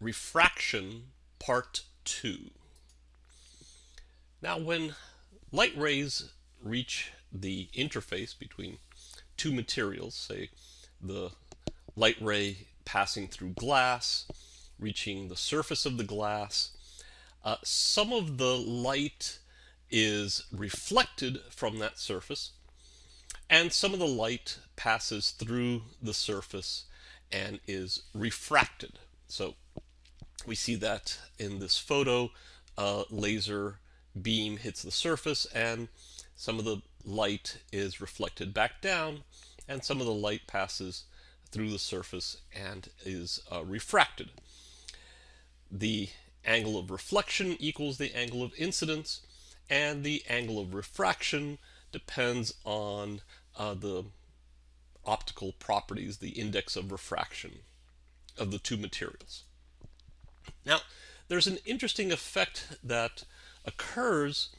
Refraction Part 2. Now when light rays reach the interface between two materials, say the light ray passing through glass, reaching the surface of the glass, uh, some of the light is reflected from that surface and some of the light passes through the surface and is refracted. So we see that in this photo, a laser beam hits the surface and some of the light is reflected back down and some of the light passes through the surface and is uh, refracted. The angle of reflection equals the angle of incidence and the angle of refraction depends on uh, the optical properties, the index of refraction of the two materials. Now, there's an interesting effect that occurs.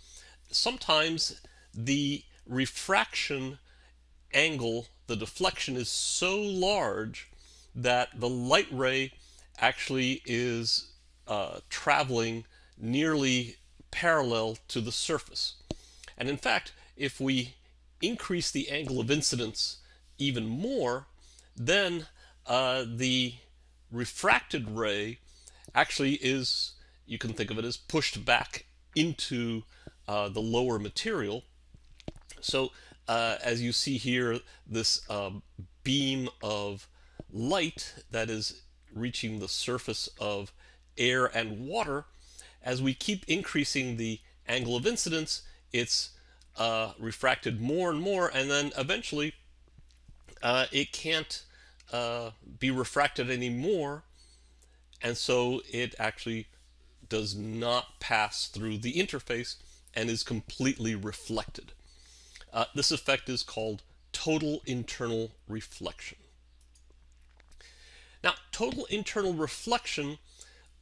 Sometimes the refraction angle, the deflection is so large that the light ray actually is uh, traveling nearly parallel to the surface. And in fact, if we increase the angle of incidence even more, then uh, the refracted ray actually is, you can think of it as pushed back into uh, the lower material. So uh, as you see here, this um, beam of light that is reaching the surface of air and water, as we keep increasing the angle of incidence, it's uh, refracted more and more, and then eventually uh, it can't uh, be refracted anymore, and so it actually does not pass through the interface and is completely reflected. Uh, this effect is called total internal reflection. Now, total internal reflection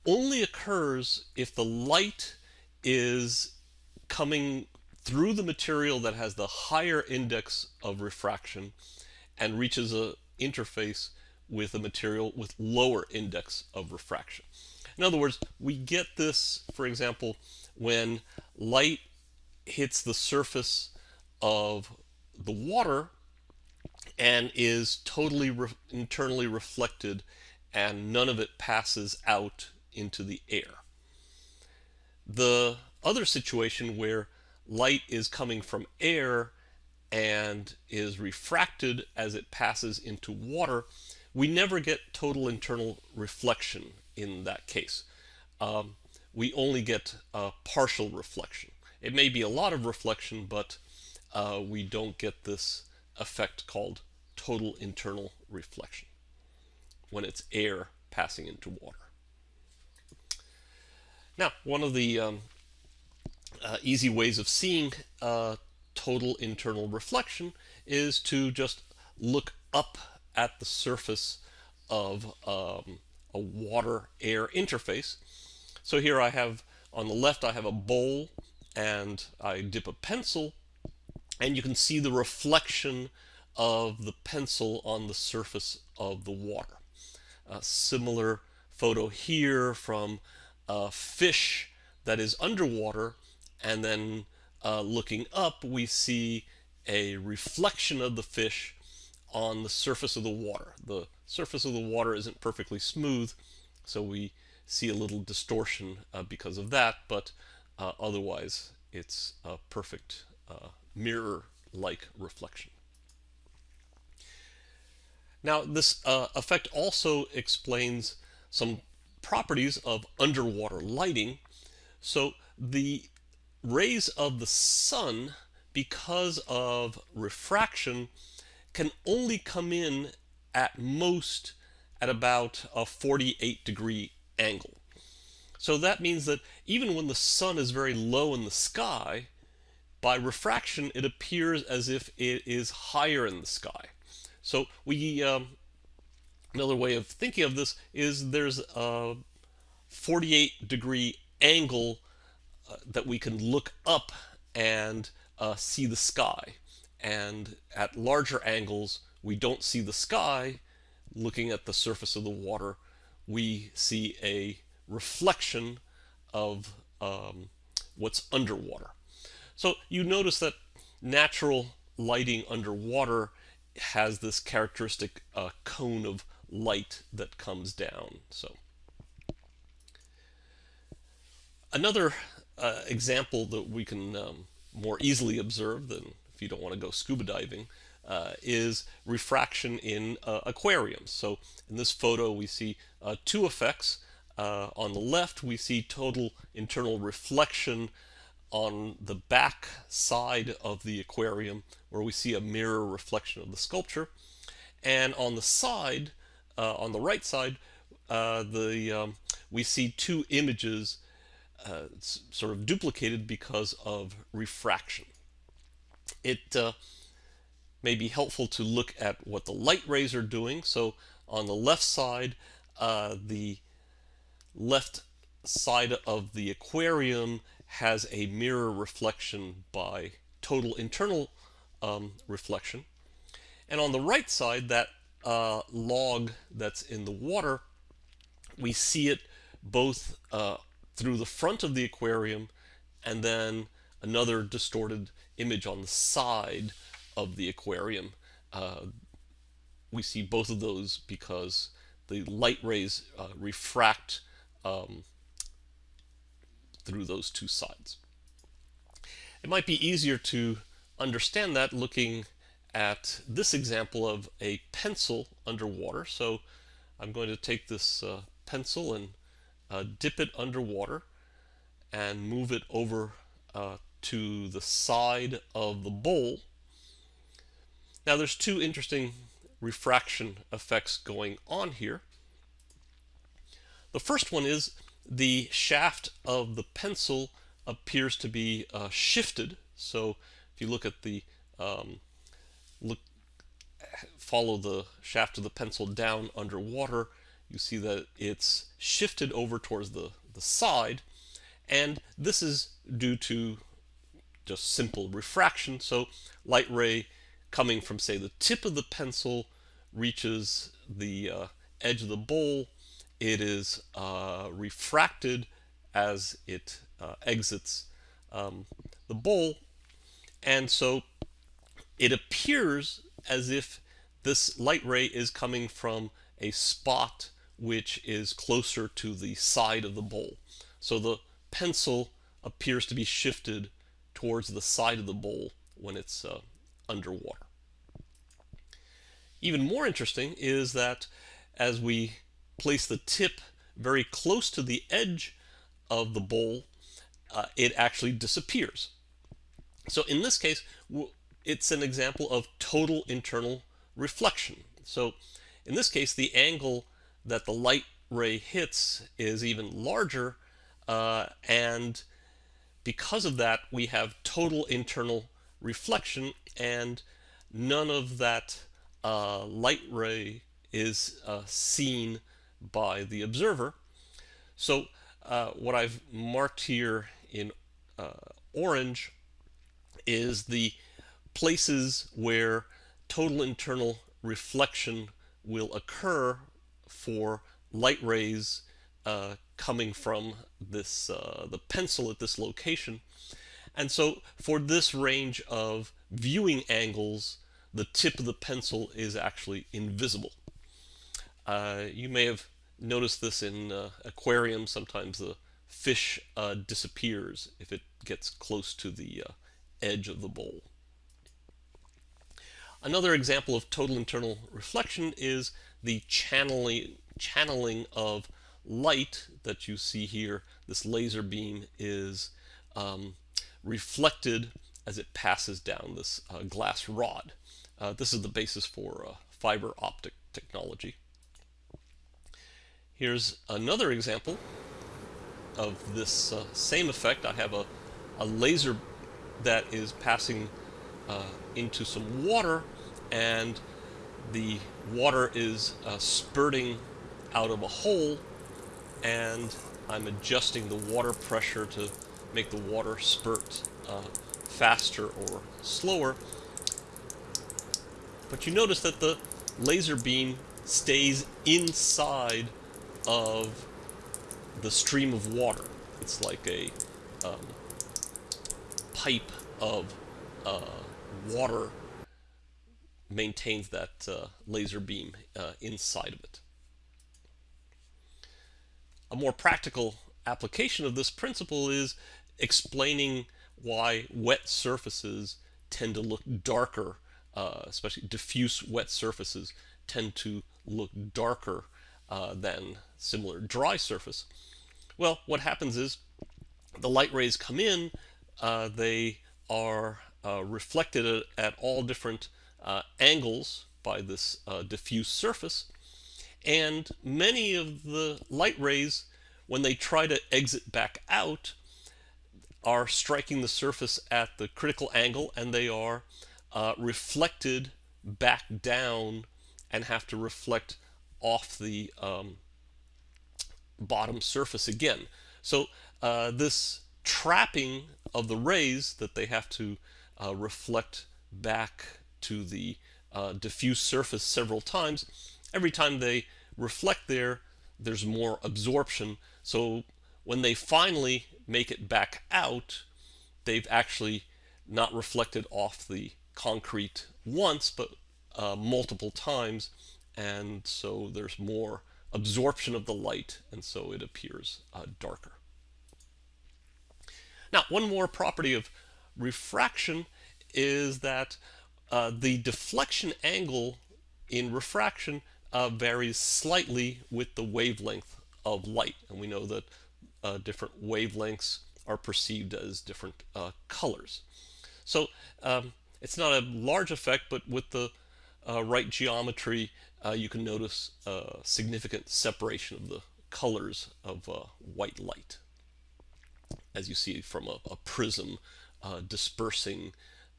only occurs if the light is coming through the material that has the higher index of refraction and reaches a interface with a material with lower index of refraction. In other words, we get this, for example, when light hits the surface of the water and is totally re internally reflected and none of it passes out into the air. The other situation where light is coming from air and is refracted as it passes into water, we never get total internal reflection in that case. Um, we only get partial reflection. It may be a lot of reflection, but uh, we don't get this effect called total internal reflection when it's air passing into water. Now, one of the um, uh, easy ways of seeing uh, total internal reflection is to just look up at the surface of um, a water-air interface. So here I have, on the left, I have a bowl and I dip a pencil and you can see the reflection of the pencil on the surface of the water. A similar photo here from a fish that is underwater and then uh, looking up we see a reflection of the fish on the surface of the water. The surface of the water isn't perfectly smooth so we see a little distortion uh, because of that but uh, otherwise it's a perfect uh, mirror-like reflection. Now this uh, effect also explains some properties of underwater lighting. So the rays of the sun, because of refraction, can only come in at most at about a 48 degree angle. So that means that even when the sun is very low in the sky, by refraction it appears as if it is higher in the sky. So we, um, another way of thinking of this is there's a 48 degree angle uh, that we can look up and uh, see the sky. And at larger angles, we don't see the sky. Looking at the surface of the water, we see a reflection of um, what's underwater. So you notice that natural lighting underwater has this characteristic uh, cone of light that comes down. So another uh, example that we can um, more easily observe than if you don't want to go scuba diving uh, is refraction in uh, aquariums. So in this photo we see uh, two effects. Uh, on the left we see total internal reflection on the back side of the aquarium where we see a mirror reflection of the sculpture. And on the side, uh, on the right side, uh, the um, we see two images sort of duplicated because of refraction. It uh, may be helpful to look at what the light rays are doing. So on the left side, uh, the left side of the aquarium has a mirror reflection by total internal um, reflection. And on the right side, that uh, log that's in the water, we see it both uh, through the front of the aquarium and then another distorted image on the side of the aquarium. Uh, we see both of those because the light rays uh, refract um, through those two sides. It might be easier to understand that looking at this example of a pencil underwater. So I'm going to take this uh, pencil and uh, dip it underwater and move it over uh, to the side of the bowl. Now there's two interesting refraction effects going on here. The first one is the shaft of the pencil appears to be uh, shifted. So if you look at the um, look follow the shaft of the pencil down underwater, you see that it's shifted over towards the, the side. And this is due to just simple refraction. So light ray coming from, say, the tip of the pencil reaches the uh, edge of the bowl it is uh, refracted as it uh, exits um, the bowl. And so it appears as if this light ray is coming from a spot which is closer to the side of the bowl. So the pencil appears to be shifted towards the side of the bowl when it's uh, underwater. Even more interesting is that as we place the tip very close to the edge of the bowl, uh, it actually disappears. So in this case, it's an example of total internal reflection. So in this case, the angle that the light ray hits is even larger, uh, and because of that, we have total internal reflection, and none of that uh, light ray is uh, seen by the observer. So uh, what I've marked here in uh, orange is the places where total internal reflection will occur for light rays uh, coming from this uh, the pencil at this location. And so for this range of viewing angles, the tip of the pencil is actually invisible. Uh, you may have noticed this in uh, aquariums. Sometimes the fish uh, disappears if it gets close to the uh, edge of the bowl. Another example of total internal reflection is the channeling, channeling of light that you see here. This laser beam is um, reflected as it passes down this uh, glass rod. Uh, this is the basis for uh, fiber optic technology. Here's another example of this uh, same effect. I have a, a laser that is passing uh, into some water and the water is uh, spurting out of a hole and I'm adjusting the water pressure to make the water spurt uh, faster or slower. But you notice that the laser beam stays inside of the stream of water. It's like a um, pipe of uh, water maintains that uh, laser beam uh, inside of it. A more practical application of this principle is explaining why wet surfaces tend to look darker, uh, especially diffuse wet surfaces tend to look darker uh, than similar dry surface. Well, what happens is the light rays come in, uh, they are uh, reflected at, at, all different uh, angles by this uh, diffuse surface, and many of the light rays, when they try to exit back out, are striking the surface at the critical angle and they are uh, reflected back down and have to reflect off the um, bottom surface again. So uh, this trapping of the rays that they have to uh, reflect back to the uh, diffuse surface several times, every time they reflect there, there's more absorption. So when they finally make it back out, they've actually not reflected off the concrete once, but uh, multiple times, and so there's more absorption of the light, and so it appears uh, darker. Now, one more property of refraction is that uh, the deflection angle in refraction uh, varies slightly with the wavelength of light, and we know that uh, different wavelengths are perceived as different uh, colors. So um, it's not a large effect, but with the uh, right geometry, uh, you can notice significant separation of the colors of uh, white light, as you see from a, a prism uh, dispersing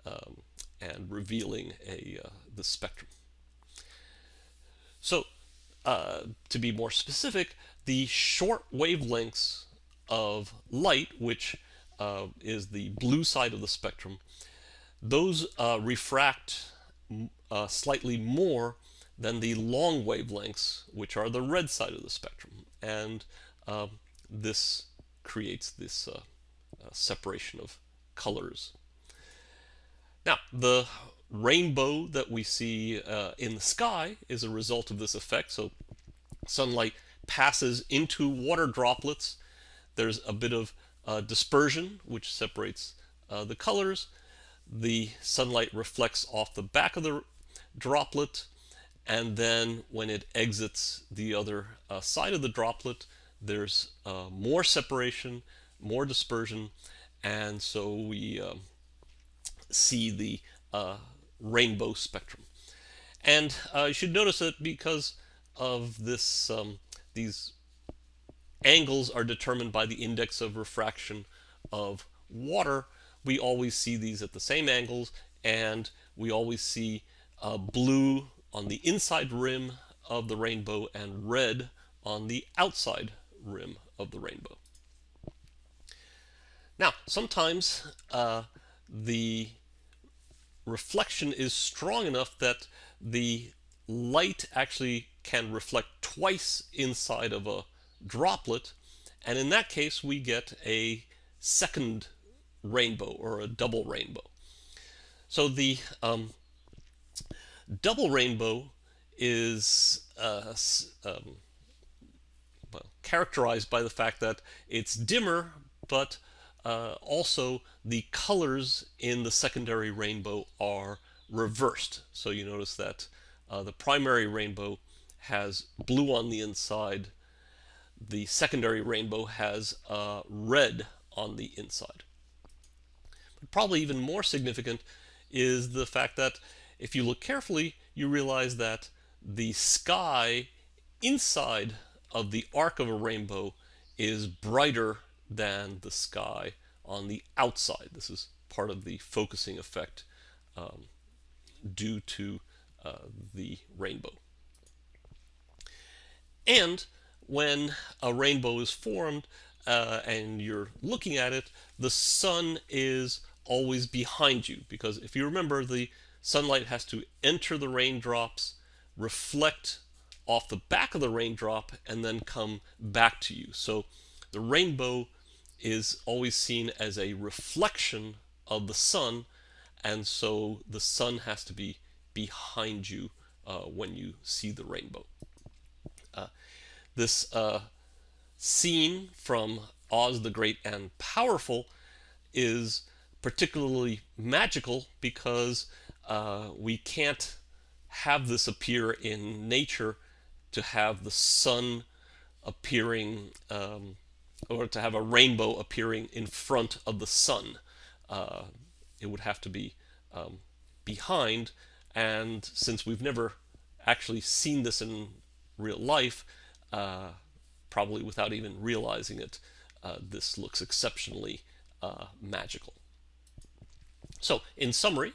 um, and revealing a the spectrum. So to be more specific, the short wavelengths of light, which uh, is the blue side of the spectrum, those uh, refract uh, slightly more than the long wavelengths, which are the red side of the spectrum. And um, this creates this uh, uh, separation of colors. Now, the rainbow that we see uh, in the sky is a result of this effect. So sunlight passes into water droplets there's a bit of uh, dispersion, which separates uh, the colors. The sunlight reflects off the back of the droplet, and then when it exits the other uh, side of the droplet, there's uh, more separation, more dispersion, and so we um, see the uh, rainbow spectrum. And uh, you should notice that because of this, um, these angles are determined by the index of refraction of water. We always see these at the same angles and we always see uh, blue on the inside rim of the rainbow and red on the outside rim of the rainbow. Now, sometimes uh, the reflection is strong enough that the light actually can reflect twice inside of a droplet. And in that case, we get a second rainbow or a double rainbow. So the um, double rainbow is uh, um, well, characterized by the fact that it's dimmer, but uh, also the colors in the secondary rainbow are reversed. So you notice that uh, the primary rainbow has blue on the inside the secondary rainbow has uh, red on the inside. But probably even more significant is the fact that if you look carefully, you realize that the sky inside of the arc of a rainbow is brighter than the sky on the outside. This is part of the focusing effect um, due to uh, the rainbow. And when a rainbow is formed uh, and you're looking at it, the sun is always behind you because if you remember the sunlight has to enter the raindrops, reflect off the back of the raindrop and then come back to you. So the rainbow is always seen as a reflection of the sun, and so the sun has to be behind you uh, when you see the rainbow. Uh, this uh, scene from Oz the Great and Powerful is particularly magical because uh, we can't have this appear in nature to have the sun appearing um, or to have a rainbow appearing in front of the sun. Uh, it would have to be um, behind and since we've never actually seen this in real life, uh, probably without even realizing it, uh, this looks exceptionally uh, magical. So, in summary,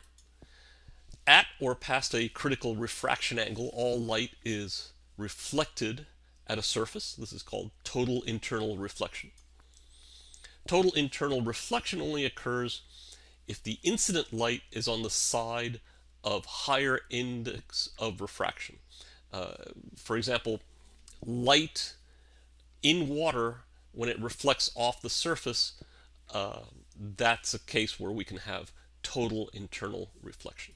at or past a critical refraction angle, all light is reflected at a surface. This is called total internal reflection. Total internal reflection only occurs if the incident light is on the side of higher index of refraction. Uh, for example, light in water, when it reflects off the surface, uh, that's a case where we can have total internal reflection.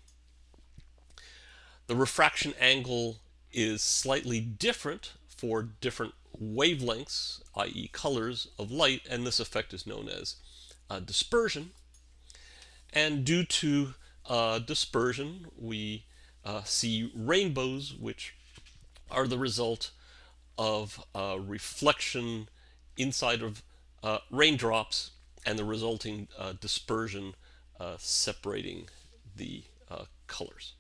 The refraction angle is slightly different for different wavelengths, i.e. colors of light, and this effect is known as uh, dispersion. And due to uh, dispersion, we uh, see rainbows, which are the result of uh, reflection inside of uh, raindrops and the resulting uh, dispersion separating the colors.